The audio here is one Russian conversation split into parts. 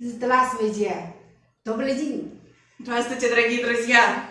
Здравствуйте, добрый день。 Здравствуйте, дорогие друзья!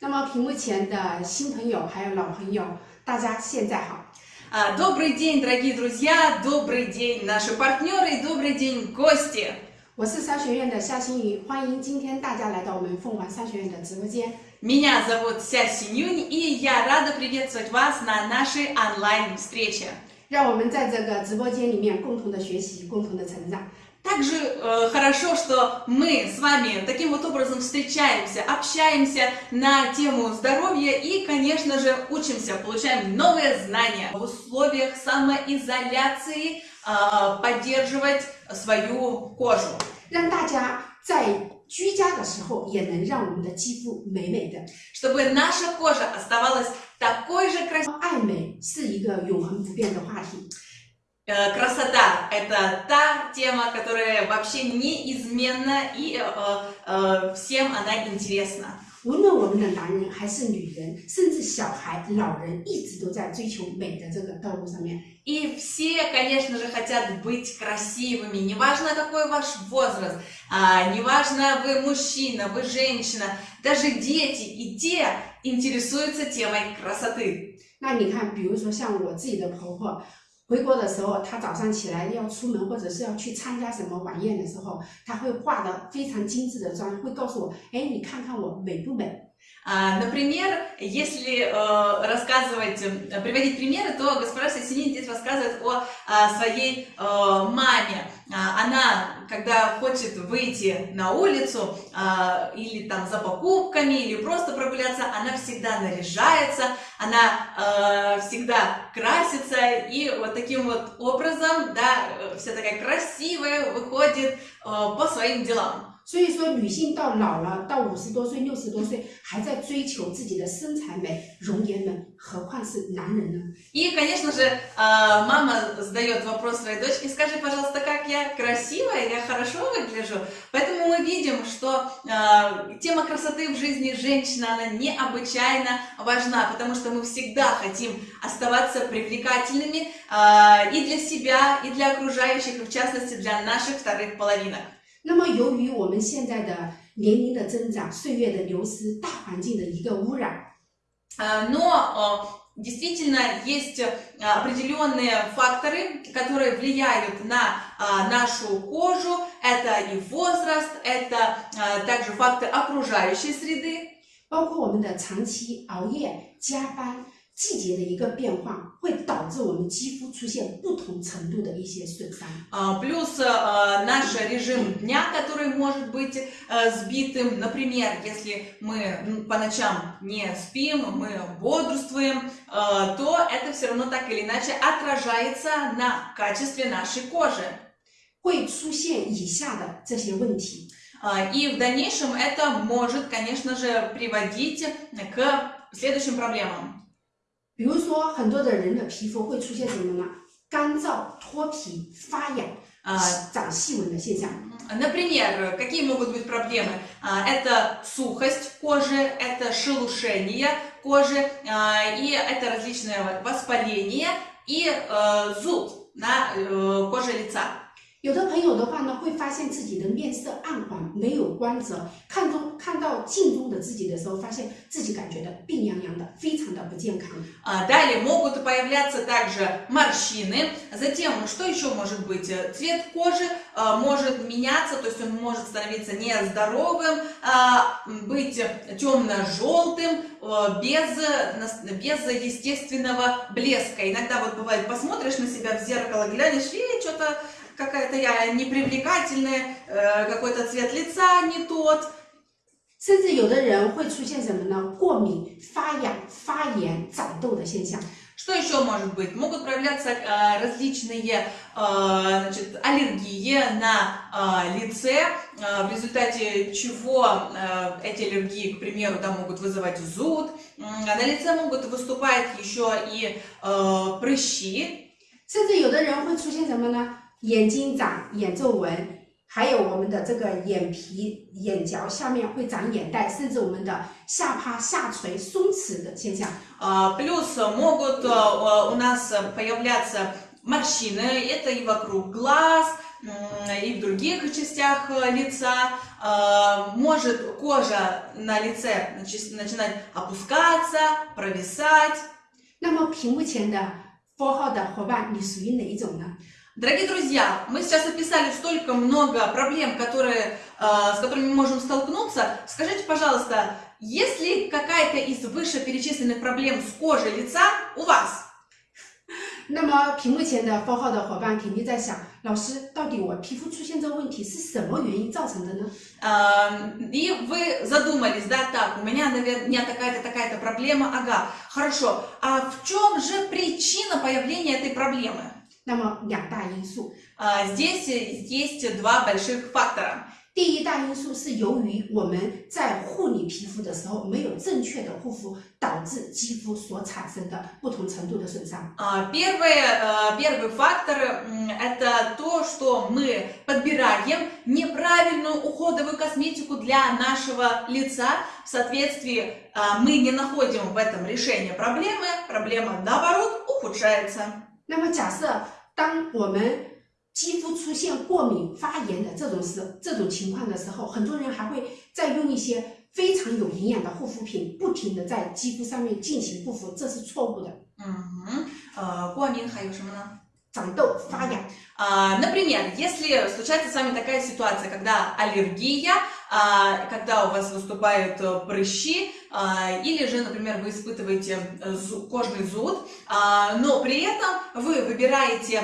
那么屏幕前的新朋友还有老朋友，大家现在好。 А, Добрый день, дорогие друзья! Добрый день, наши партнеры и добрый день, гости! 我是商学院的夏新宇，欢迎今天大家来到我们凤凰商学院的直播间。 Меня зовут Ся Синюнь, и я рада приветствовать вас на нашей онлайн-встрече. 让我们在这个直播间里面共同的学习，共同的成长。 Также э, хорошо, что мы с вами таким вот образом встречаемся, общаемся на тему здоровья и, конечно же, учимся, получаем новые знания в условиях самоизоляции, э, поддерживать свою кожу. 让大家在居家的时候也能让我们的肌肤美美的。 чтобы наша кожа оставалась такой же красивой. 爱美是一个永恒不变的话题。 Э, Красота – это та тема, которая вообще неизменна и э, э, всем она интересна. 无论我们的男人还是女人，甚至小孩、老人，一直都在追求美的这个道路上面。 И все, конечно же, хотят быть красивыми, неважно какой ваш возраст, а, неважно вы мужчина, вы женщина, даже дети и те интересуются темой красоты. 那你看，比如说像我自己的婆婆， 回国的时候，她早上起来要出门，或者是要去参加什么晚宴的时候，她会化的非常精致的妆，会告诉我，哎，你看看我美不美？ А, Например, если э, рассказывать, э, приводить примеры, то госпожа Сесинин здесь рассказывает о а, своей э, маме. А, Она, когда хочет выйти на улицу а, или там за покупками, или просто прогуляться, она всегда наряжается, она э, всегда красится, и вот таким вот образом, да, э, вся такая красивая выходит э, по своим делам. 所以说，女性到老了，到五十多岁、六十多岁，还在追求自己的身材美、容颜美，何况是男人呢？ И, конечно же, э, мама задает вопрос своей дочке, скажи, пожалуйста, как я красивая, я хорошо выгляжу. Поэтому мы видим, что э, тема красоты в жизни женщины, она необычайно важна, потому что мы всегда хотим оставаться привлекательными э, и для себя, и для окружающих, и в частности для наших вторых половинок. 那么，由于我们现在的年龄的增长、岁月的流失、大环境的一个污染， Э, Но э, действительно есть э, определенные факторы, которые влияют на э, нашу кожу. Это и возраст, это э, также факты окружающей среды. 包括我们的长期熬夜、加班、 季节的一个变化，会导致我们肌肤出现不同程度的一些损伤。 А, Плюс э, наш режим дня, который может быть э, сбитым. Например, если мы м, по ночам не спим, мы бодрствуем, э, то это все равно так или иначе отражается на качестве нашей кожи. 会出现以下的这些问题。 А, И в дальнейшем это может, конечно же, приводить к следующим проблемам. 比如说，很多的人的皮肤会出现什么呢？干燥、脱皮、发痒、 А, 长细纹的现象。 Например, какие могут быть проблемы? А, Это сухость кожи, это шелушение кожи, а, и это различные вот воспаления и э, зуд на э, коже лица. 有的朋友的话呢，会发现自己的面色暗黄，没有光泽，看中看到镜中的自己的时候，发现自己感觉到病殃殃的，非常的不健康。 А, Далее могут появляться также морщины. Затем, что еще может быть? Э, Цвет кожи э, может меняться, то есть он может становиться нездоровым, а, м, быть темно-желтым, э, без, э, нас- без естественного блеска. Иногда вот бывает, посмотришь на себя в зеркало, глянешь, и что-то какая-то я непривлекательная, э, какой-то цвет лица не тот. 甚至有的人会出现什么呢？过敏、发痒、发炎、长痘的现象。 Что еще может быть? Могут проявляться э, различные э, значит, аллергии на э, лице, э, в результате чего э, эти аллергии, к примеру, да, могут вызывать зуд. М, а На лице могут выступать еще и э, прыщи. 甚至有的人会出现什么呢？ 眼睛长眼皱纹，还有我们的这个眼皮、眼角下面会长眼袋，甚至我们的下巴下垂松弛的现象。 А, Плюс могут э, у нас появляться морщины, это и вокруг глаз, и в других частях э, лица. Э, может кожа на лице начинать опускаться, провисать. 那么屏幕前的 Four 号的伙伴，你属于哪一种呢？ Дорогие друзья, мы сейчас описали столько много проблем, которые, э, с которыми мы можем столкнуться. Скажите, пожалуйста, есть ли какая-то из вышеперечисленных проблем с кожей лица у вас? 那么屏幕前的 Four 号的伙伴肯定在想，老师，到底我皮肤出现这个问题是什么原因造成的呢？ Эм, И вы задумались, да, так, у меня, наверное, такая-то, такая-то проблема, ага, хорошо. А в чем же причина появления этой проблемы? 那么两大因素， А, Здесь есть два больших фактора. 第一大因素是由于我们在护理皮肤的时候没有正确的护肤，导致肌肤所产生的不同程度的损伤。 А, Первый, э, первый фактор м, это то, что мы подбираем неправильную уходовую косметику для нашего лица. В соответствии а, мы не находим в этом решение проблемы, проблема наоборот ухудшается. 那么假设 当我们肌肤出现过敏发炎的这种时这种情况的时候，很多人还会再用一些非常有营养的护肤品，不停的在肌肤上面进行护肤，这是错误的。嗯哼，呃，过敏还有什么呢？А, например, если случается с вами такая ситуация, когда аллергия, а, когда у вас выступают э, прыщи, а, или же, например, вы испытываете э, кожный зуд, но при этом вы выбираете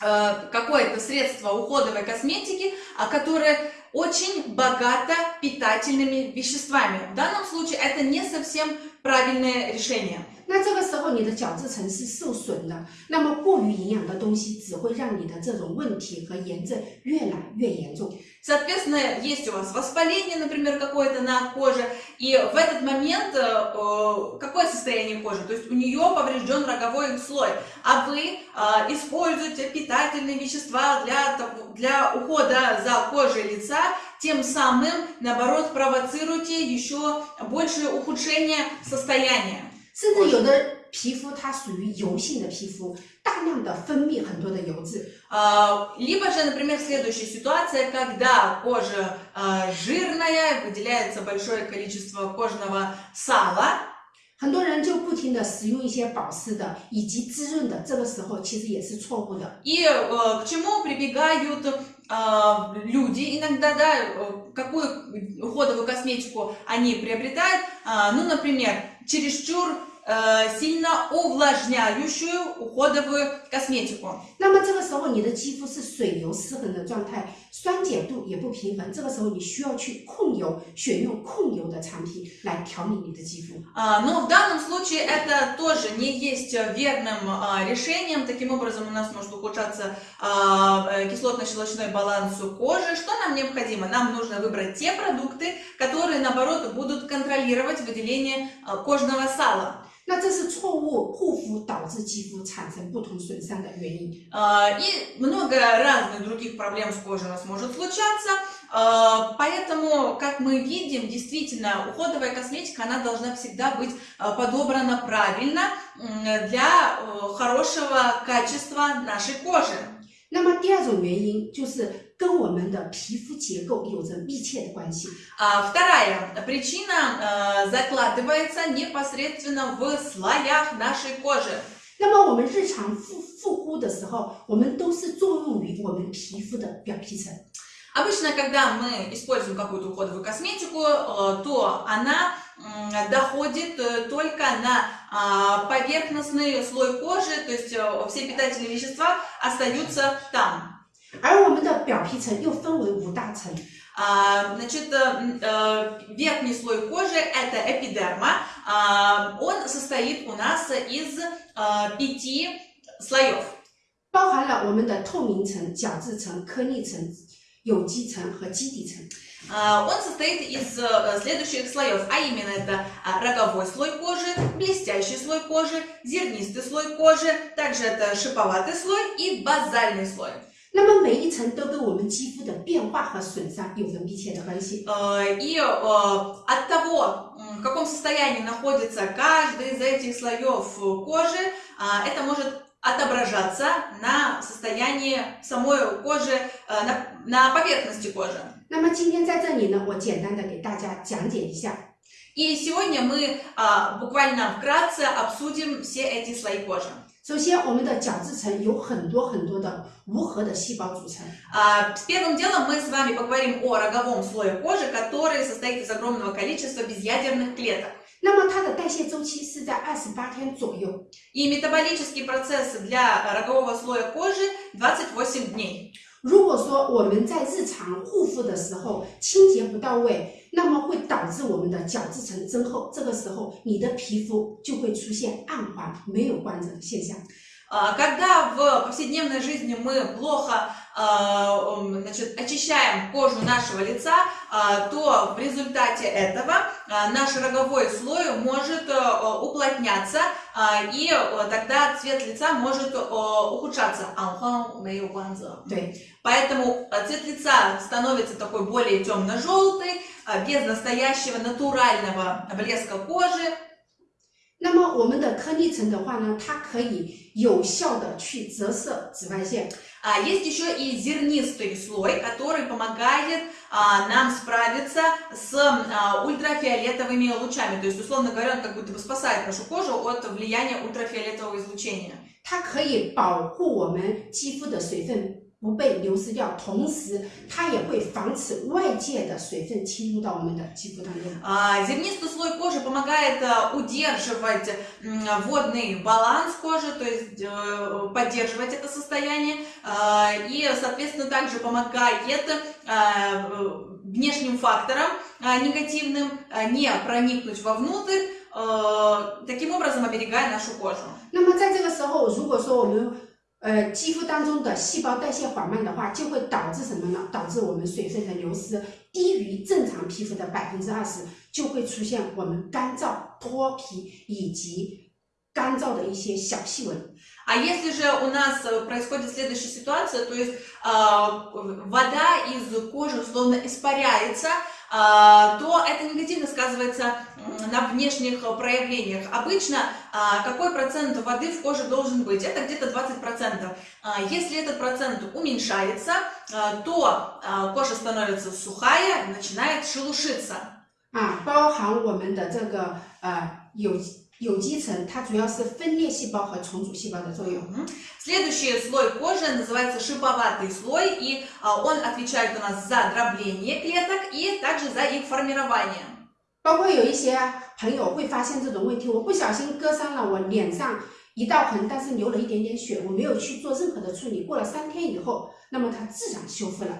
э, какое-то средство уходовой косметики, которое очень богато питательными веществами. В данном случае это не совсем правильное решение. 那这个时候你的角质层是受损的，那么过于营养的东西只会让你的这种问题和炎症越来越严重。 Соответственно, есть у вас воспаление, например, какое-то на коже, и в этот момент э, э, какое состояние кожи? То есть у нее поврежден роговой слой, а вы э, используете питательные вещества для, того- для ухода за кожей лица, тем самым, наоборот, провоцируете еще большее ухудшение состояния. 甚至有的皮肤它属于油性的皮肤，大量的分泌很多的油脂， А, Либо же, например, следующая ситуация, когда кожа а, жирная, выделяется большое количество кожного сала, 很多人就不停的使用一些保湿的以及滋润的，这个时候其实也是错误的。 и э, к чему прибегают а, люди иногда, да, э, какую уходовую косметику они приобретают, А, ну, например, чересчур э, сильно увлажняющую уходовую косметику. 那么这个时候你的肌肤是水油失衡的状态，酸碱度也不平衡，这个时候你需要去控油，选用控油的产品来调理你的肌肤。 А, Но в данном случае это тоже не есть э, верным а, решением. Таким образом, у нас может ухудшаться а, э, кислотно-щелочной баланс кожи. Что нам необходимо? Нам нужно выбрать те продукты, которые, наоборот, будут контролировать выделение а, кожного сала. 那这是错误护肤导致肌肤产生不同损伤的原因。 А, И много разных других проблем с кожей у нас может случаться. А, Поэтому, как мы видим, действительно, уходовая косметика, она должна всегда быть а, подобрана правильно м, для э, хорошего качества нашей кожи. 那么第二种原因就是跟我们的皮肤结构有着密切的关系。 А Вторая причина э, закладывается непосредственно в слоях нашей кожи. 那么我们日常护护肤的时候，我们都是作用于我们皮肤的表皮层。 Обычно, когда мы используем какую-то уходовую косметику, э, то она м, доходит э, только на а, поверхностный слой кожи, то есть э, все питательные вещества остаются там. 而我们的表皮层又分为五大层， А, Значит, э, м, э, верхний слой кожи это эпидерма. А, Он состоит у нас из э, пяти слоев. 包含了我们的透明层、角质层、颗粒层、有机层和基底层。 А, Он состоит из э, следующих слоев, а именно это а, роговой слой кожи, блестящий слой кожи, зернистый слой кожи, также это шиповатый слой и базальный слой. 那么每一层都跟我们肌肤的变化和损伤有着密切的关系。 Э, И э, от того, м, в каком состоянии находится каждый из этих слоев э, кожи, а, это может отображаться на состоянии самой кожи, э, на, на поверхности кожи. 那么今天在这里呢，我简单的给大家讲解一下。 И сегодня мы а, буквально вкратце обсудим все эти слои кожи. 首先，我们的角质层有很多很多的无核的细胞组成。 А, с первым делом мы с вами поговорим о роговом слое кожи, который состоит из огромного количества безъядерных клеток. 那么它的代谢周期是在二十八天左右。 И метаболический процесс для рогового слоя кожи 28 дней. 如果说我们在日常护肤的时候清洁不到位，那么会导致我们的角质层增厚，这个时候你的皮肤就会出现暗黄、没有光泽的现象。А, когда в повседневной жизни мы плохо а, значит, очищаем кожу нашего лица, а, то в результате этого наш роговой слой может э, уплотняться, и э, тогда цвет лица может э, ухудшаться. Поэтому цвет лица становится такой более темно-желтый, без настоящего натурального блеска кожи, 那么我们的颗粒层的话呢，它可以有效的去折射紫外线。 А есть еще и зернистый слой, который помогает а, нам справиться с а, ультрафиолетовыми лучами. То есть, условно говоря, он как будто бы спасает нашу кожу от влияния ультрафиолетового излучения. 它可以保护我们肌肤的水分 不被流失掉，同时它也会防止外界的水分侵入到我们的肌肤当中。 А, Зернистый слой кожи помогает а, удерживать м, водный баланс кожи, то есть э, поддерживать это состояние, а, и, соответственно, также помогает а, внешним факторам а, негативным а, не проникнуть вовнутрь, а, таким образом оберегая нашу кожу. 那么在这个时候，如果说我们 呃肌肤当中的细胞代谢缓慢的话，就会导致什么呢？导致我们水分的流失低于正常皮肤的百分之二十，就会出现我们干燥、脱皮以及干燥的一些小细纹。 А если же у нас э, происходит следующая ситуация, то есть а, вода из кожи условно испаряется, а, то это негативно сказывается м, на внешних э, проявлениях. Обычно а, какой процент воды в коже должен быть? Это где-то 20%. А, Если этот процент уменьшается, а, то а, кожа становится сухая, начинает шелушиться. 啊，包含我们的这个呃有 有机层，它主要是分裂细胞和重组细胞的作用。 Мгм. Следующий слой кожи называется шиповатый слой, и а, он отвечает у нас за дробление клеток и также за их формирование. 包括有一些朋友会发现这种问题，我不小心割伤了我脸上一道痕，但是流了一点点血，我没有去做任何的处理，过了三天以后，那么它自然修复了。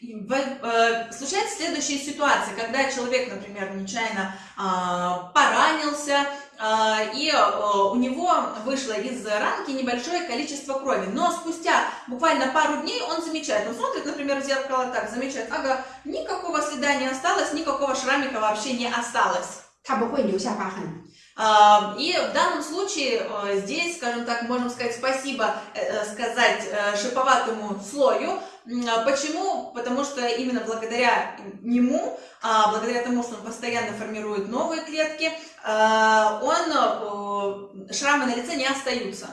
И в- э, Случается следующая ситуация, когда человек, например, нечаянно а, поранился, а, а, и э, у него вышло из ранки небольшое количество крови. Но спустя буквально пару дней он замечает, он смотрит, например, в зеркало так, замечает, ага, никакого следа не осталось, никакого шрамика вообще не осталось. А, и в данном случае э, здесь, скажем так, можем сказать спасибо э, сказать шиповатому слою, М, а Почему? Потому что именно благодаря нему, а, благодаря тому, что он постоянно формирует новые клетки, а, он, э, шрамы на лице не остаются.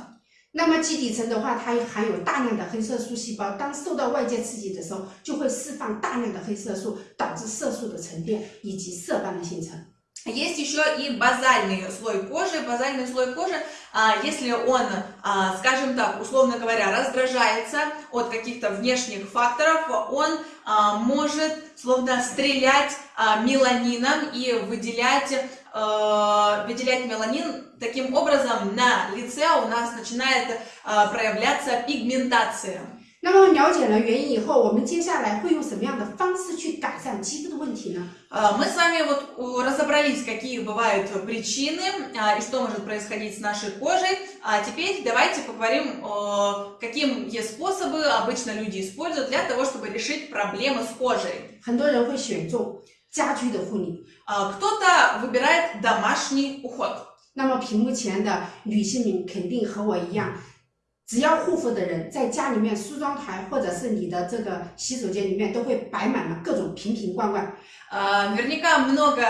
那么基底层的话，它含有大量的黑色素细胞，当受到外界刺激的时候，就会释放大量的黑色素，导致色素的沉淀以及色斑的形成。 Есть еще и базальный слой кожи. Базальный слой кожи, а, если он, а, скажем так, условно говоря, раздражается от каких-то внешних факторов, он а, может словно стрелять меланином и выделять, выделять меланин. Таким образом, на лице у нас начинает проявляться пигментация. 那么了解了原因以后，我们接下来会用什么样的方式去改善肌肤的问题呢？ А, Мы с вами вот у, разобрались, какие бывают причины а, и что может происходить с нашей кожей. А теперь давайте поговорим, о, какие способы обычно люди используют для того, чтобы решить проблемы с кожей. 很多人会选中家居的护理。 А, Кто-то выбирает домашний уход. 那么屏幕前的女性们肯定和我一样， 只要护肤的人，在家里面梳妆台或者是你的这个洗手间里面，都会摆满了各种瓶瓶罐罐。 А, Наверняка много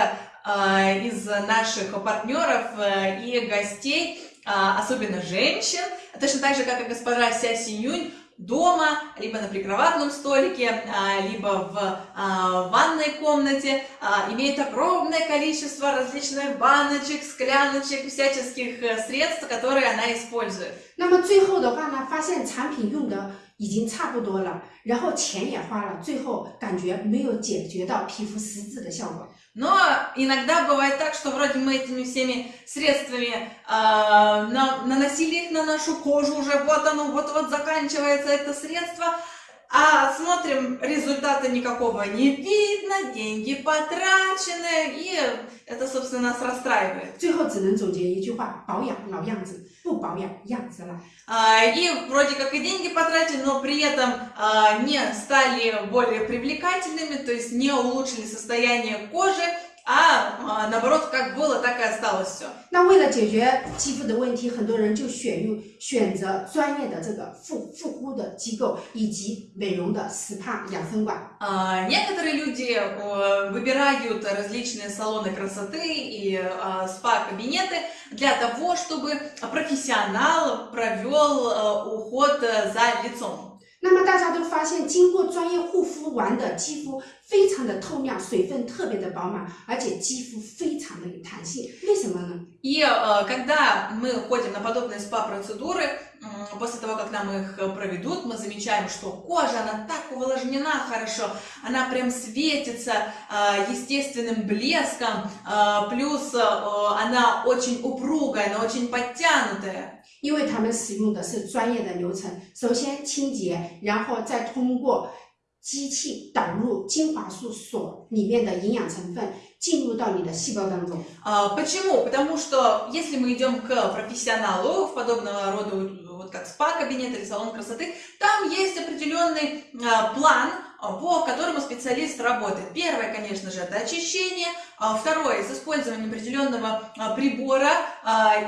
а, из наших партнеров э, и гостей а, особенно женщин, точно так же, как и госпожа Ся Синюнь, дома, либо на прикроватном столике, а, либо в а, ванной комнате, а, имеет огромное количество различных баночек, скляночек, всяческих э, средств, которые она использует. 那么最后的话呢，发现产品用的已经差不多了，然后钱也花了，最后感觉没有解决到皮肤实质的效果。 Но иногда бывает так, что вроде мы этими всеми средствами а, на- наносили их на нашу кожу, уже вот оно, вот-вот заканчивается это средство, а смотрим, результата никакого не видно, деньги потрачены, и это, собственно, нас расстраивает. 最后只能总结一句话：保养老样子，不保养样子了。 А, И вроде как и деньги потратили, но при этом а, не стали более привлекательными, то есть не улучшили состояние кожи, а а, наоборот, как было, так и осталось все. 那为了解决肌肤的问题，很多人就选用选择专业的这个护护肤的机构以及美容的 SPA 养生馆。 А, Некоторые люди э, выбирают различные салоны красоты и а, спа-кабинеты для того, чтобы профессионал провел э, уход э, за лицом. 那么大家都发现，经过专业护肤完的肌肤非常的透亮，水分特别的饱满，而且肌肤非常的有弹性。为什么呢？ И э, когда мы ходим на подобные спа-процедуры, м, после того, как нам их э, проведут, мы замечаем, что кожа, она так увлажнена хорошо, она прям светится э, естественным блеском, э, плюс э, она очень упругая, она очень подтянутая. 因为他们使用的是专业的流程，首先清洁，然后再通过机器导入精华素所里面的营养成分进入到你的细胞当中。 А, Почему? Потому что если мы идем к профессионалу в подобного рода, вот как спа-кабинет или салон красоты, там есть определенный а, план, а, по которому специалист работает. Первое, конечно же, это очищение. А, Второе, с использованием определенного прибора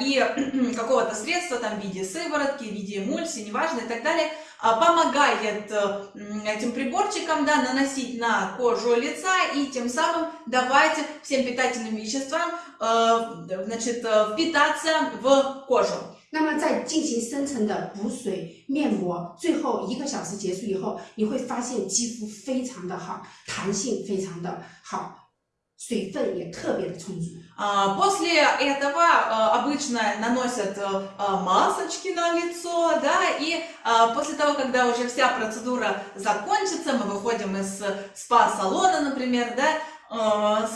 и какого-то средства, там, в виде сыворотки, в виде эмульсии, неважно, и так далее, помогает э, этим приборчикам да, наносить на кожу лица и тем самым давать всем питательным веществам э, значит, э, впитаться в кожу. 那么在进行深层的补水面膜，最后一个小时结束以后，你会发现肌肤非常的好，弹性非常的好，水分也特别的充足。 А, После этого э, обычно наносят э, а, масочки на лицо, да, и а, после того, когда уже вся процедура закончится, мы выходим из спа-салона, например, да, э,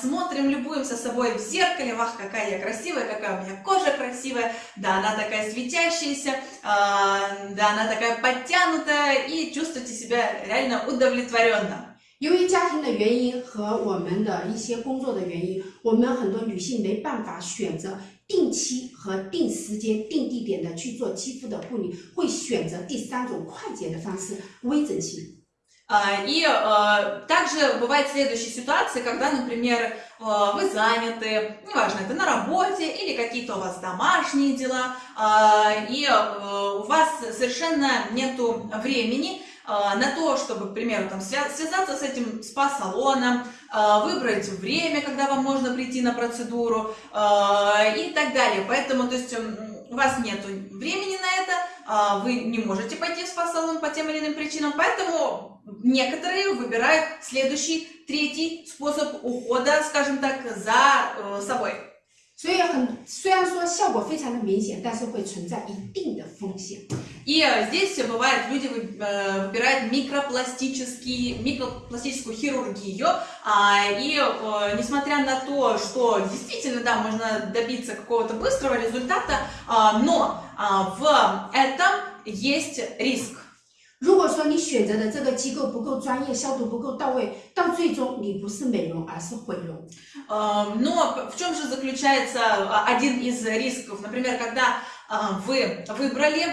смотрим, любуемся собой в зеркале, вах, какая я красивая, какая у меня кожа красивая, да, она такая светящаяся, а, да, она такая подтянутая, и чувствуете себя реально удовлетворенно. 由于家庭的原因和我们的一些工作的原因，我们很多女性没办法选择定期和定时间、定地点的去做肌肤的护理，会选择第三种快捷的方式——微整形。 А, И э, также бывает следующая ситуация, когда, например, э, вы заняты, неважно, это на работе или какие-то у вас домашние дела, а, и у вас совершенно нету времени на то, чтобы, к примеру, там, свя- связаться с этим спа-салоном, выбрать время, когда вам можно прийти на процедуру и так далее. Поэтому, то есть, у вас нет времени на это, а, вы не можете пойти в спа-салон по тем или иным причинам, поэтому некоторые выбирают следующий, третий способ ухода, скажем так, за э, собой. 所以很虽然说效果非常的明显，但是会存在一定的风险。 И э, здесь бывает, люди вы- э, выбирают микропластический, микропластическую хирургию, а, и э, несмотря на то, что действительно, да, можно добиться какого-то быстрого результата, а, но а, в этом есть риск. 如果说你选择的这个机构不够专业，消毒不够到位，到最终你不是美容，而是毁容。 Э, Но в чем же заключается а, один из рисков? Например, когда а, вы выбрали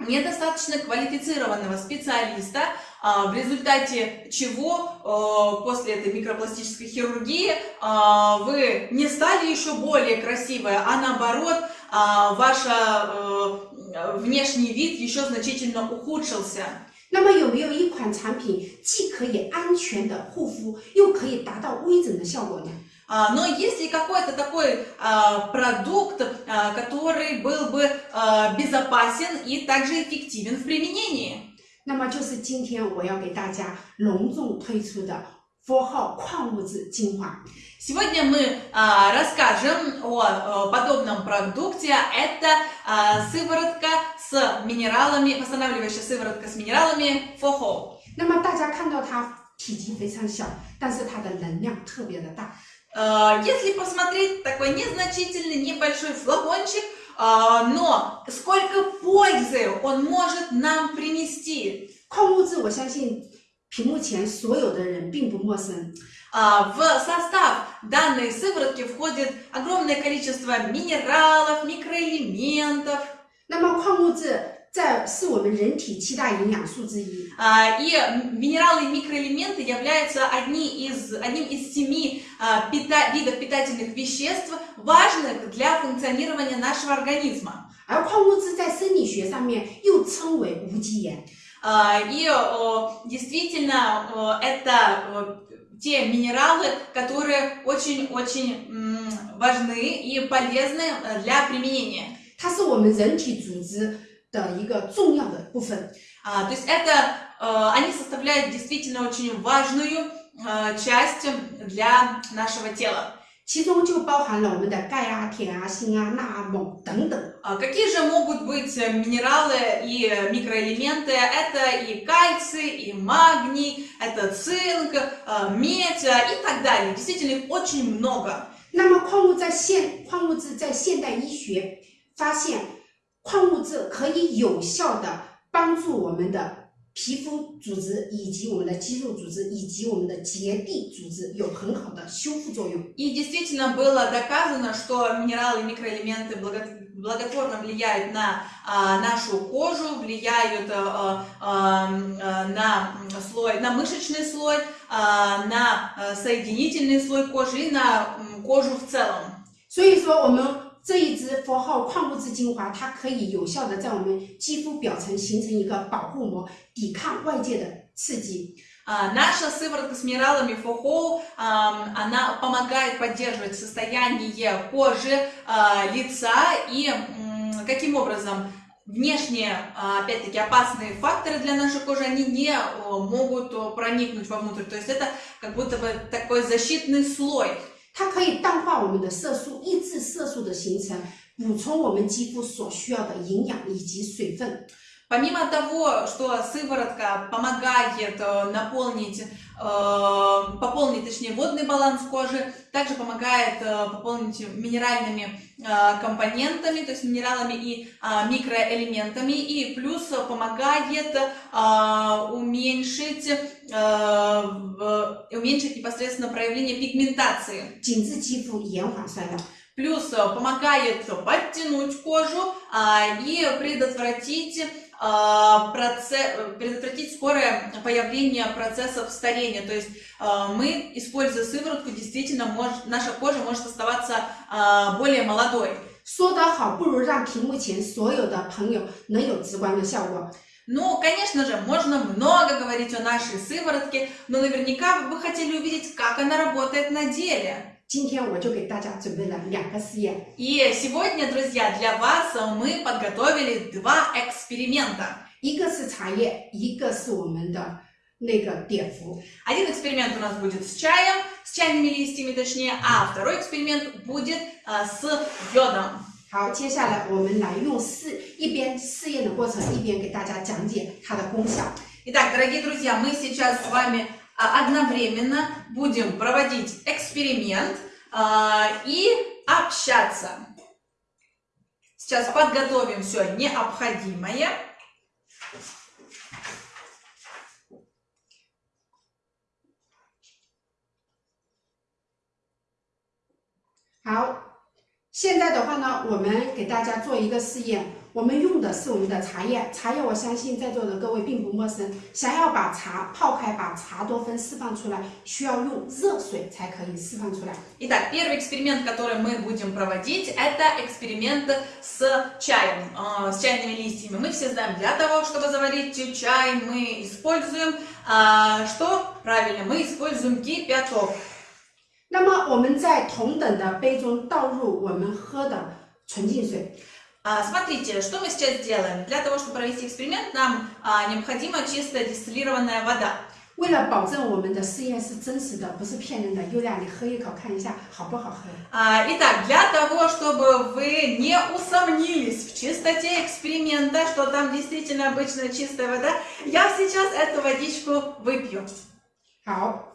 недостаточно квалифицированного специалиста, а, в результате чего э, после этой микропластической хирургии а, вы не стали еще более красивой, а наоборот а, ваш э, внешний вид еще значительно ухудшился. 那么有没有一款产品既可以安全的护肤，又可以达到微整的效果呢？ А, Но есть ли какой-то такой а, продукт, а, который был бы а, безопасен и также эффективен в применении? 那么就是今天我要给大家隆重推出的佛号矿物质精华。 Сегодня мы а, расскажем о, э, подобном продукте. Это а, сыворотка с минералами, восстанавливающая сыворотка с минералами Фохо. 那么大家看到它体积非常小，但是它的能量特别的大。 А, Если посмотреть такой незначительный небольшой флакончик, а, но сколько пользы он может нам принести. 矿物质，我相信屏幕前所有的人并不陌生。 А, В состав данной сыворотки входит огромное количество минералов, микроэлементов. 那么矿物质 在是我们人体七大营养素之一。 А, И минералы и микроэлементы являются одни из, одним из семи а, пита- видов питательных веществ, важных для функционирования нашего организма. 而矿物质在生理学上面又称为无机盐。 А, И о, действительно о, это о, те минералы, которые очень-очень м, важны и полезны э, для применения. 它是我们人体组织 的一个重要的部分。 А, То есть это, э, они составляют действительно очень важную э, часть для нашего тела. 其中就包含了我们的钙啊、铁啊、锌啊、钠啊、锰等等。 А Какие же могут быть э, минералы и микроэлементы? Это и кальций, и магний, это цинк, э, медь э, и так далее. Действительно, их очень много. 那么矿物在现矿物质在现代医学发现， 矿物质可以有效的帮助我们的皮肤组织以及我们的肌肉组织以及我们的结缔组织有很好的修复作用。 И действительно было доказано, что минералы и микроэлементы благо- благотворно влияют на а, нашу кожу, влияют а, а, а, на м, слой, на мышечный слой, а, на а, соединительный слой кожи и на м, кожу в целом. 所以说，我们 这一支佛号矿物质精华，它可以有效的在我们肌肤表层形成一个保护膜，抵抗外界的刺激。 А, Наша сыворотка с минералами ФОХО, ам, она помогает поддерживать состояние кожи, а, лица и м, каким образом внешние, а, опять-таки, опасные факторы для нашей кожи, они не о, могут о, проникнуть вовнутрь. То есть это как будто бы такой защитный слой. 它可以淡化我们的色素，抑制色素的形成，补充我们肌肤所需要的营养以及水分。Помимо того, что сыворотка помогает э, наполнить, э, пополнить, точнее, водный баланс кожи, также помогает э, пополнить минеральными компонентами, то есть минералами и а, микроэлементами, и плюс помогает а, уменьшить, уменьшить непосредственно проявление пигментации. Плюс помогает подтянуть кожу а, и предотвратить а, проце- э, предотвратить скорое появление процессов старения. То есть а, мы, используя сыворотку, действительно мож- наша кожа может оставаться а, более молодой. 说得好，不如让屏幕前所有的朋友能有直观的效果。 Ну, конечно же, можно много говорить о нашей сыворотке, но наверняка вы бы хотели увидеть, как она работает на деле. 今天我就给大家准备了两个试验。 И сегодня, друзья, для вас мы подготовили два эксперимента. 一个是茶叶，一个是我们的那个碘伏。 Один эксперимент у нас будет с чаем, с чайными листьями точнее, а второй эксперимент будет а, с йодом. 好，接下来我们来用试一边试验的过程，一边给大家讲解它的功效。 Итак, дорогие друзья, мы сейчас с вами а, одновременно будем проводить эксперимент а, и общаться. Сейчас подготовим все необходимое. 好，现在的话呢，我们给大家做一个试验，我们用的是我们的茶叶，茶叶我相信在座的各位并不陌生。想要把茶泡开，把茶多酚释放出来，需要用热水才可以释放出来。 Итак, первый эксперимент, который мы будем проводить, это эксперимент с чаем, э, с чайными листьями. Мы все знаем, для того, чтобы заварить чай, мы используем а, что? Правильно, мы используем кипяток. 那么我们在同等的杯中倒入我们喝的纯净水， А, Смотрите, что мы сейчас делаем. Для того, чтобы провести эксперимент, нам а, необходима чистая дистиллированная вода. 为了保证我们的试验是真实的，不是骗人的，优雅，你喝一口看一下好不好喝？ А, Итак, для того, чтобы вы не усомнились в чистоте эксперимента, что там действительно обычная чистая вода, я сейчас эту водичку выпью. 好，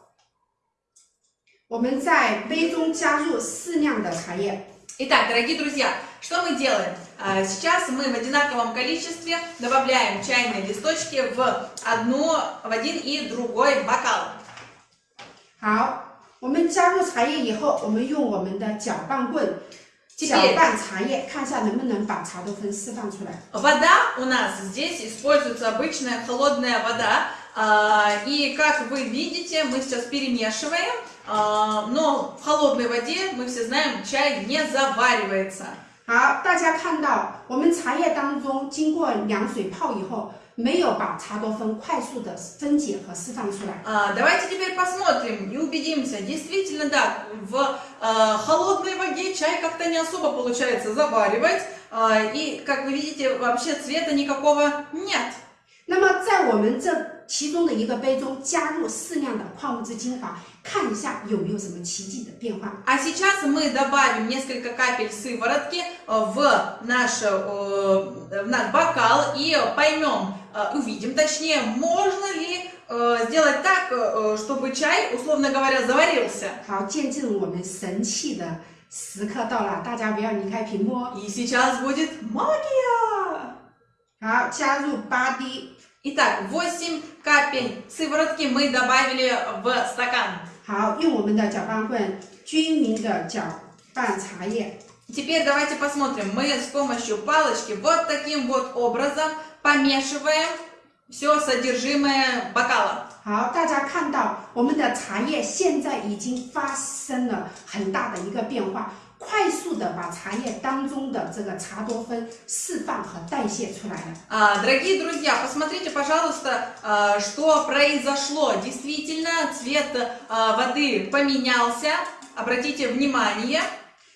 我们在杯中加入适量的茶叶， Итак, дорогие друзья, что мы делаем? А, Сейчас мы в одинаковом количестве добавляем чайные листочки в, одну, в один и другой бокал. 好，我们加入茶叶以后，我们用我们的搅拌棍这搅边拌茶叶，看一下能不能把茶多酚释放出来。 Вода у нас здесь используется обычная холодная вода. а, И как вы видите, мы сейчас перемешиваем, а, но в холодной воде, мы все знаем, чай не заваривается. 好，大家看到我们茶叶当中经过凉水泡以后，没有把茶多酚快速的分解和释放出来。 А, Давайте теперь посмотрим и убедимся. Действительно, да, в а, холодной воде чай как-то не особо получается заваривать. а, И, как вы видите, вообще цвета никакого нет. 那么在我们这其中的一个杯中加入适量的矿物质精华，看一下有没有什么奇迹的变化。 А сейчас мы добавим несколько капель сыворотки э, в наш, э, в наш бокал и поймем, э, увидим точнее, можно ли э, сделать так, э, чтобы чай, условно говоря, заварился. 好，见证我们神器的时刻到了，大家不要离开屏幕哦。 И сейчас будет магия! 好，加入八滴。 Итак, 8 капель сыворотки мы добавили в стакан. 好，用我们的搅拌棍均匀的搅拌茶叶。 Теперь давайте посмотрим. Мы с помощью палочки вот таким вот образом помешиваем все содержимое бокала. 好，大家看到我们的茶叶现在已经发生了很大的一个变化， 快速的把茶叶当中的这个茶多酚释放和代谢出来了。 А, Дорогие друзья, посмотрите, пожалуйста, а, что произошло. Действительно, цвет а, воды поменялся. Обратите внимание.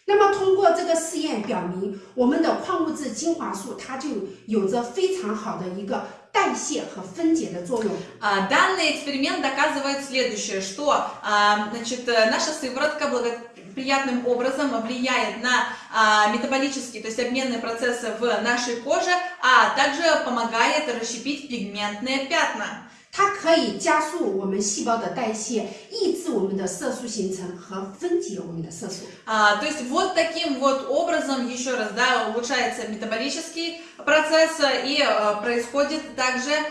那么通过这个试验表明，我们的矿物质精华素它就有着非常好的一个 代谢和分解的作用。 А, Данный эксперимент доказывает следующее, что а, значит, э, наша сыворотка благоприятным образом влияет на а, метаболические, то есть обменные процессы в нашей коже, а также помогает расщепить пигментные пятна. 它可以加速我们细胞的代谢，抑制我们的色素形成和分解我们的色素。 А, то есть вот таким вот образом, еще раз, да, улучшается метаболический процесс э, и э, происходит также м,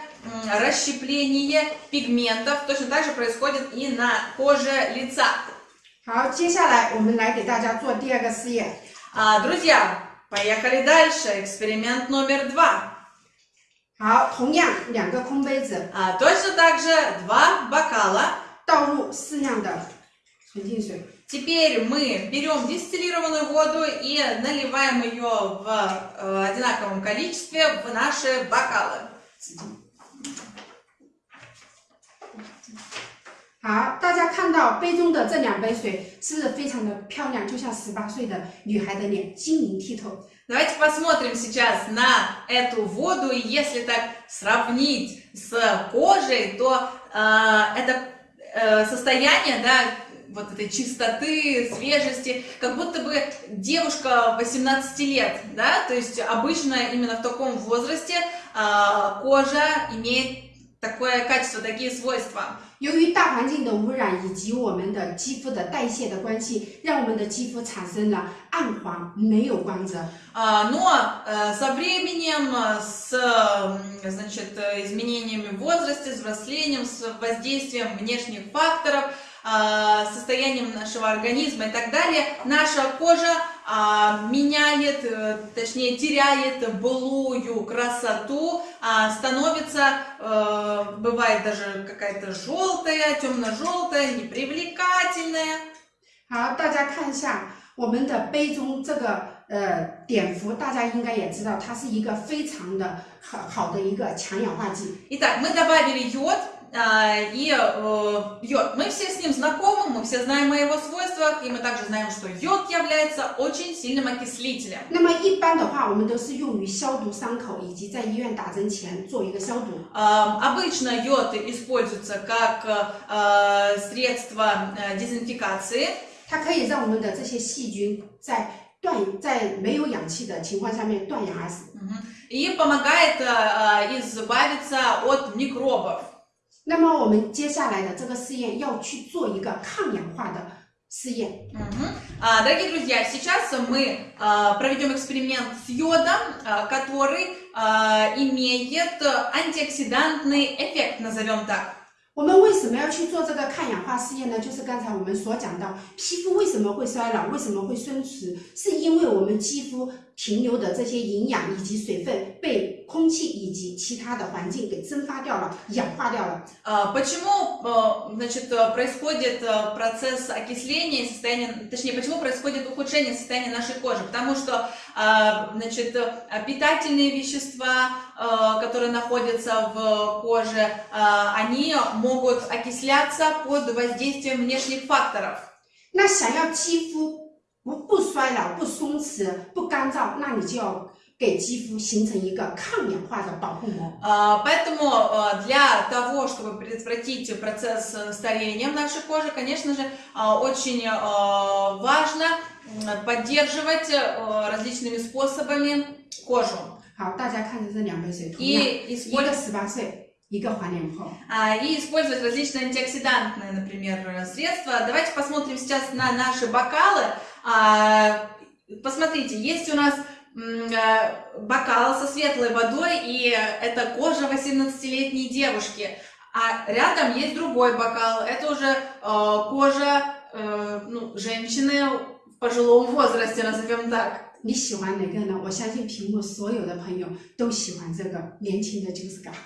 расщепление пигментов, точно так же происходит и на коже лица. 好，接下来我们来给大家做第二个试验。 А, друзья, поехали дальше, эксперимент номер два. 好，同样两个空杯子 А, точно так же два бокала. 倒入适量的纯净水。 Теперь мы берем дистиллированную воду и наливаем ее в э, одинаковом количестве в наши бокалы. 好，大家看到杯中的这两杯水是不是非常的漂亮，就像十八岁的女孩的脸，晶莹剔透。 Давайте посмотрим сейчас на эту воду, и если так сравнить с кожей, то э, это э, состояние, да, вот этой чистоты, свежести, как будто бы девушка 18 лет, да, то есть обычно именно в таком возрасте э, кожа имеет такое качество, такие свойства. 由于大环境的污染以及我们的肌肤的代谢的关系，让我们的肌肤产生了暗黄，没有光泽。 А, Но э, со временем, э, с м, значит, э, изменениями в возрасте, с взрослением, с воздействием внешних факторов, а, а, состоянием нашего организма и так далее, наша кожа а, меняет, э, точнее теряет былую красоту, а, становится, э, бывает даже какая-то желтая, темно-желтая, непривлекательная. 好，大家看一下我们的杯中这个呃碘伏，大家应该也知道，它是一个非常的好好的一个强氧化剂。 Итак, мы добавили йод, а, и э, йод, мы все с ним знакомы, мы все знаем о его свойствах, и мы также знаем, что йод является очень сильным окислителем. 那么一般的话，我们都是用于消毒伤口以及在医院打针前做一个消毒。 А, Обычно йод используется как э, средство э, дезинфекции, 它可以让我们的这些细菌在断在没有氧气的情况下面断氧而死。 Мгм. и помогает э, избавиться от микробов. 那么我们接下来的这个试验要去做一个抗氧化的试验。 Мгм. А, Дорогие друзья, сейчас мы а, проведем эксперимент с йодом, а, который а, имеет антиоксидантный эффект, назовем так. 我们为什么要去做这个抗氧化试验呢？就是刚才我们所讲到，皮肤为什么会衰老，为什么会松弛，是因为我们肌肤停留的这些营养以及水分被 空气以及其他的环境给蒸发掉了、氧化掉了。 А, Почему, а, значит, а, происходит а, процесс окисления, и состояния, точнее, почему происходит ухудшение состояния нашей кожи? Потому что, а, значит, а, питательные вещества, а, которые находятся в коже, а, они могут окисляться под воздействием внешних факторов. 那想要肌肤不不衰老、不松弛、不干燥，那你就要 给肌肤形成一个抗氧化的保护膜。 А, Поэтому а, для того, чтобы предотвратить процесс э, старения в нашей коже, конечно же, а, очень а, важно м, поддерживать э, различными способами кожу 好，大家看着这两杯水，同样 и 一 использовать, 个十八岁，一个还脸后。 а, и использовать различные антиоксидантные, например, средства. Давайте посмотрим сейчас на наши бокалы. А, Посмотрите, есть у нас м, э, бокал со светлой водой, и это кожа 18-летней девушки. А рядом есть другой бокал, это уже э, kожа э, ну, женщины в пожилом возрасте, назовем так. 你喜欢哪个呢？我相信屏幕所有的朋友都喜欢这个年轻的 Juice 感。 А,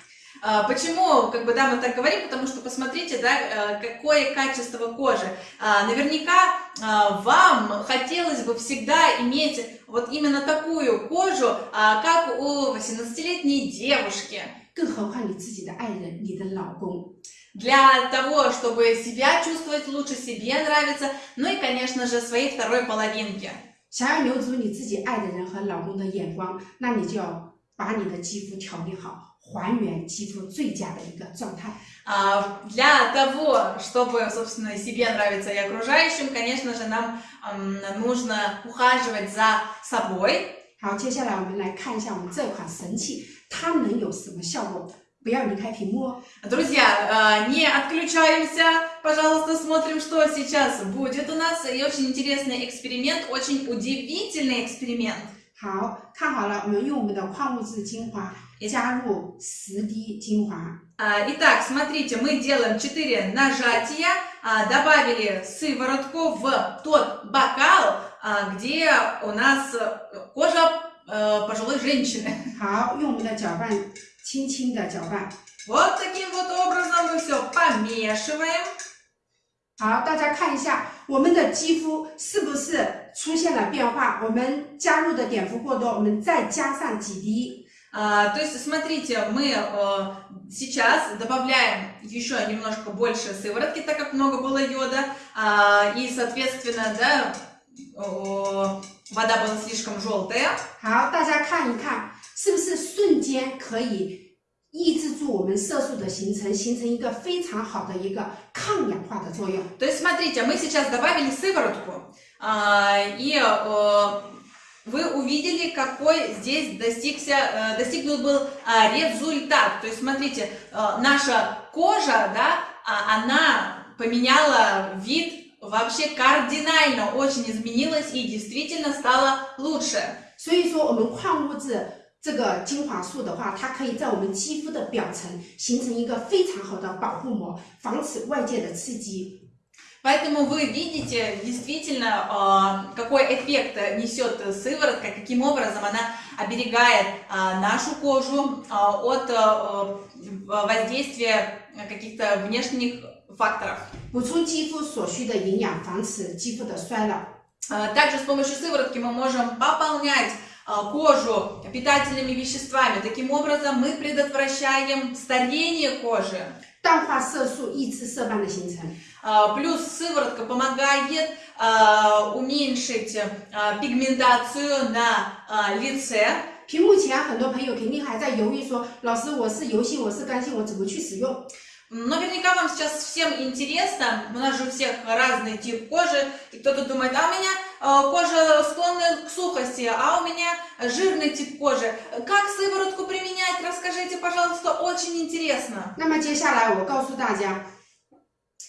Почему, как бы, да, мы так говорим, потому что посмотрите, да, э, какое качество кожи. А, Наверняка а, вам хотелось бы всегда иметь вот именно такую кожу, а, как у 18-летней девушки. 更何况你自己的爱人，你的老公。 Для того, чтобы себя чувствовать лучше, себе нравиться, ну и, конечно же, своей второй половинке. 想要留住你自己爱的人和老公的眼光，那你就要把你的肌肤调理好， 还原肌肤最佳的一个状态。 А, Для того, чтобы, собственно, себе нравиться и окружающим, конечно же, нам м, нужно ухаживать за собой, 好，接下来我们来看一下我们这款神器，它能有什么效果？不要离开屏幕哦。 Друзья, э, не отключаемся, пожалуйста, смотрим, что сейчас будет у нас. И очень интересный эксперимент, очень удивительный эксперимент. 好看好了，我们用我们的矿物质精华 加入十滴精华。 А, Итак, смотрите, мы делаем 4 нажатия, а, добавили сыворотку в тот бокал, а, где у нас э, кожа э, пожилой женщины. 好，用我们的搅拌，轻轻的搅拌。 Вот таким вот образом мы все помешиваем. 好，大家看一下我们的肌肤是不是出现了变化？我们加入的碘伏过多，我们再加上几滴。 А, то есть, смотрите, мы э, сейчас добавляем еще немножко больше сыворотки, так как много было йода, а, и, соответственно, да, о, вода была слишком желтая. 好，大家看一看，是不是瞬间可以抑制住我们色素的形成，形成一个非常好的一个抗氧化的作用。 То есть, смотрите, мы сейчас добавили сыворотку, а, и э, вы увидели, какой здесь достигся, э, достигнут был а, результат. То есть, смотрите, э, наша кожа, да, а, она поменяла вид вообще кардинально, очень изменилась и действительно стала лучше. 所以说，我们矿物质这个精华素的话，它可以在我们肌肤的表层形成一个非常好的保护膜，防止外界的刺激。 Поэтому вы видите действительно, а, какой эффект несет сыворотка, каким образом она оберегает а, нашу кожу а, от воздействия каких-то внешних факторов. 补充肌肤所需的营养，防止肌肤的衰老。 Также с помощью сыворотки мы можем пополнять кожу питательными веществами. Таким образом мы предотвращаем старение кожи. 淡化色素，抑制色斑的形成。 Плюс сыворотка помогает а, уменьшить а, пигментацию на а, лице. 屏幕前很多朋友肯定还在犹豫说，老师我是油性，我是干性，我怎么去使用？ Наверняка вам сейчас всем интересно, у нас же у всех разный тип кожи, и кто-то думает, а у меня э, кожа склонна к сухости, а у меня жирный тип кожи. Как сыворотку применять, расскажите, пожалуйста, очень интересно. 那么接下来我告诉大家，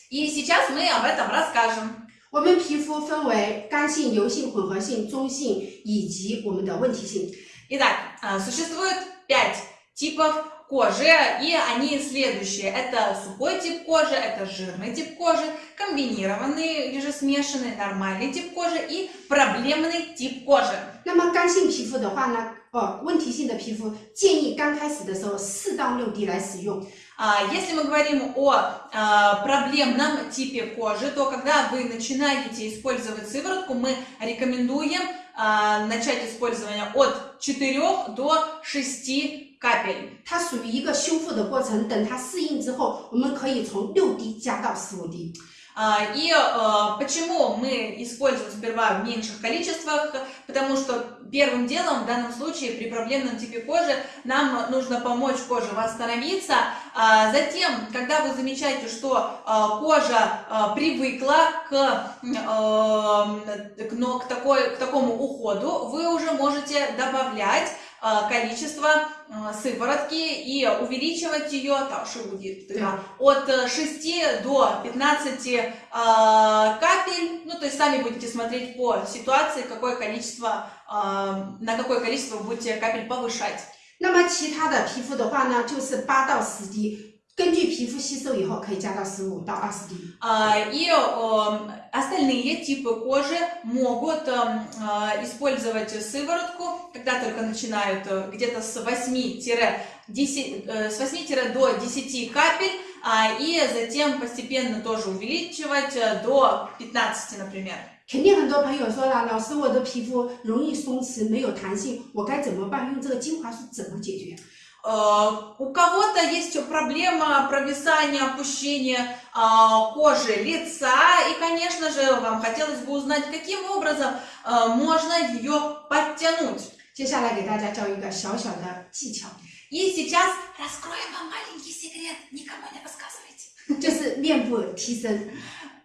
И сейчас мы об этом расскажем. 我们皮肤分为干性、油性、混合性、中性以及我们的问题性。 Итак, э, существует пять типов кожи, и они следующие. Это сухой тип кожи, это жирный тип кожи, комбинированный или же смешанный нормальный тип кожи и проблемный тип кожи. 那么干性皮肤的话呢，哦，问题性的皮肤建议刚开始的时候四到六滴来使用。 А, Если мы говорим о а, проблемном типе кожи, то когда вы начинаете использовать сыворотку, мы рекомендуем а, начать использование от 4 до 6 капель. 它属于一个修复的过程，等它适应之后，我们可以从六滴加到十五滴。 А, И э, почему мы используем сперва в меньших количествах? Потому что первым делом в данном случае при проблемном типе кожи нам нужно помочь коже восстановиться. а Затем, когда вы замечаете, что э, кожа э, привыкла к, э, к, к такой, к такому уходу, вы уже можете добавлять э, количество э, сыворотки и увеличивать ее будет Да. от э, 6 до 15 э, капель, ну то есть сами будете смотреть по ситуации, какое количество, э, на какое количество будете капель повышать. 那么其他的皮肤的话呢，就是八到十滴，根据皮肤吸收以后可以加到十五到二十滴。 А, И э, остальные типы кожи могут э, э, использовать сыворотку, когда только начинают э, где-то с 8-10 э, с 8 до 10 капель, а, и затем постепенно тоже увеличивать э, до 15, например. 肯定很多朋友说了，老师，我的皮肤容易松弛，没有弹性，我该怎么办？用这个精华素怎么解决？ Э, У кого-то есть проблема провисания, опущения а, кожи лица, и, конечно же, вам хотелось бы узнать, каким образом э, можно ее подтянуть. 接下来给大家教一个小小的技巧， И сейчас раскроем вам маленький секрет, никому не рассказывайте. 就是面部提升。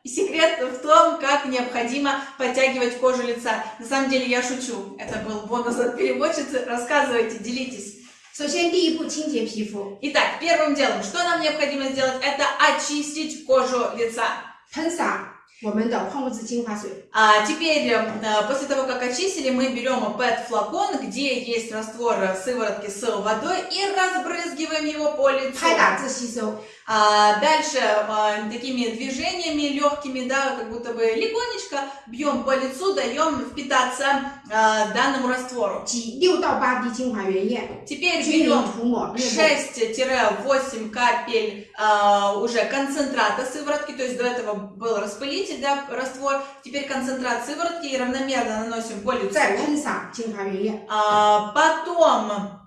И секрет в том, как необходимо подтягивать кожу лица. На самом деле я шучу, это был бонус от переводчицы. Рассказывайте, делитесь. 首先，第一步清洁皮肤， Итак, первым делом, что нам необходимо сделать, это очистить кожу лица. 喷洒 а теперь, э, э, после того, как очистили, мы берем PET флакон, где есть раствор сыворотки с водой и разбрызгиваем его по лицу. А дальше а, такими движениями легкими, да, как будто бы легонечко бьем по лицу, даем впитаться а, данному раствору. Теперь берем 6-8 капель уже концентрата сыворотки, то есть до этого был распылитель, да, раствор. Теперь концентрат сыворотки и равномерно наносим по лицу. Потом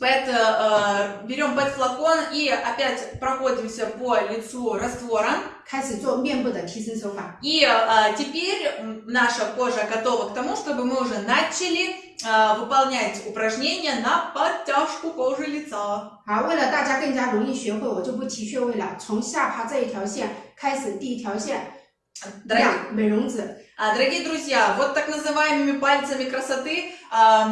PET, э, берем PET флакон и опять проходимся по лицу раствором. 开始做面部的提升手法。 И э, теперь м, наша кожа готова к тому, чтобы мы уже начали э, выполнять упражнения на подтяжку кожи лица. 好，为了大家更加容易学会，我就不提穴位了，从下巴这一条线开始，第一条线 Дорогие, 亮美容子， а, дорогие друзья, вот так называемыми пальцами красоты а,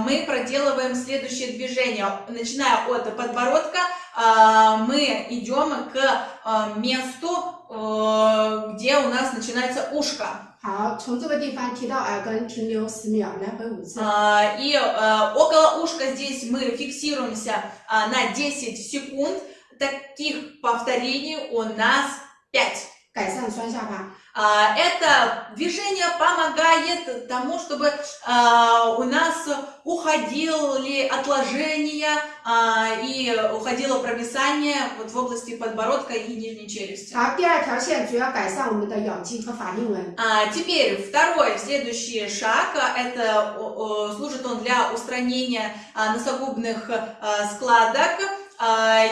мы проделываем следующее движение. Начиная от подбородка, а, мы идем к а, месту, э, где у нас начинается ушко. 好，从这个地方提到耳根，停留十秒，来回五次。 А, И э, около ушка здесь мы фиксируемся а, на 10 секунд. Таких повторений у нас 5. 改善双下巴， А, а, это движение помогает тому, чтобы а, у нас уходили отложения а, и уходило провисание вот в области подбородка и нижней челюсти. Теперь второй, следующий шаг, это служит он для устранения носогубных складок,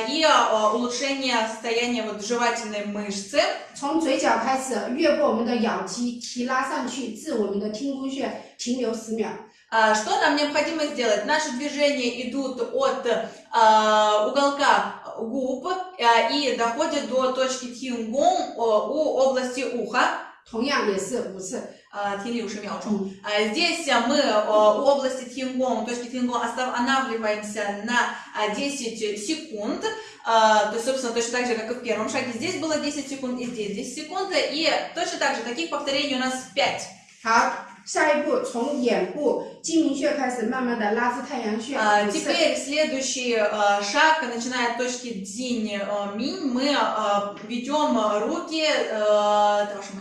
и а, улучшения состояния вот жевательной мышцы. 从嘴角开始，越过我们的咬肌，提拉上去，至我们的听宫穴停留十秒。 А, Что нам необходимо сделать? Наши движения идут от а, уголка губ а, и доходят до точки тингон о, у области уха. 同样也是五次。 А, 听力五十秒钟。 嗯 А, Здесь а, мы а, у области Тингон, точки Тингон останавливаемся на а, 10 секунд. А, То есть, собственно, точно так же, как и в первом шаге. Здесь было 10 секунд и здесь 10 секунд. И точно так же, таких повторений у нас 5. 好，下一步从眼部睛明穴开始，慢慢的拉至太阳穴。 А, 五次 Теперь следующий а, шаг, начиная от точки Дзинь а, Минь, мы а, ведем руки, а, это ваша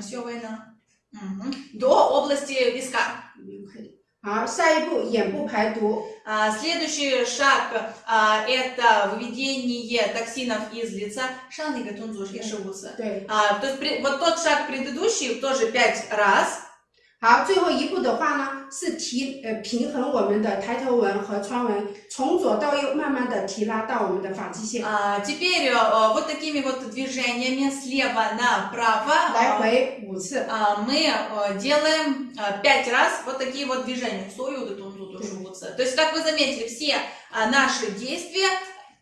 до области виска. А, следующий шаг а, это выведение токсинов из лица. Шан и а, То есть вот тот шаг предыдущий тоже пять раз. 好，最后一步的话呢，是提呃平衡我们的抬头纹和川纹，从左到右慢慢的提拉到我们的发际线， А, Теперь а, вот такими вот движениями слева направо 来 а, 回五次。 а, мы а, делаем а, пять раз вот такие вот движения. Сою гатунзу тоже шивутся. То есть, как вы заметили, все а, наши действия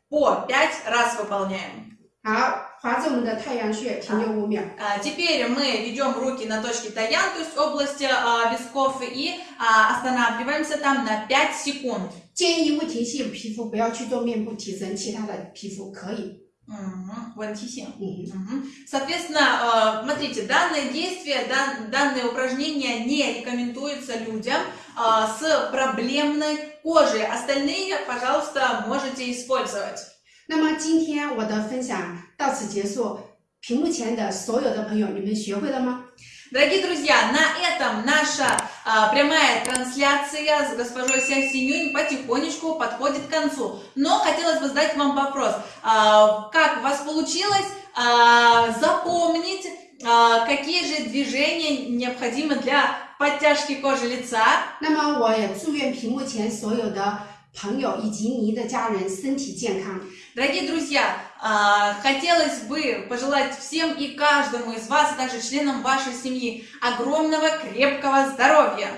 по пять раз выполняем. 好， 划着我们的太阳穴停留五秒。 А, Теперь мы ведем руки на точке Таян, то есть область а, висков, и а, останавливаемся там на 5 секунд. 建议未停性皮肤不要去做面部提升，其他的皮肤可以。 Мгм, вон тисин. 嗯， Мгм. Соответственно, э, смотрите, данное действие, дан- данное упражнение не рекомендуется людям э, с проблемной кожей. Остальные, пожалуйста, можете использовать. 那么今天我的分享 到此结束。屏幕前的所有的朋友，你们学会了吗？ Дорогие друзья, на этом наша а, прямая трансляция с госпожой Ся Синюнь потихонечку подходит к концу. Но хотелось бы задать вам вопрос. А, как у вас получилось а, запомнить, а, какие же движения необходимы для подтяжки кожи лица? 那么我也祝愿屏幕前所有的朋友以及您的家人身体健康。 Дорогие друзья, а, хотелось бы пожелать всем и каждому из вас, а также членам вашей семьи огромного крепкого здоровья.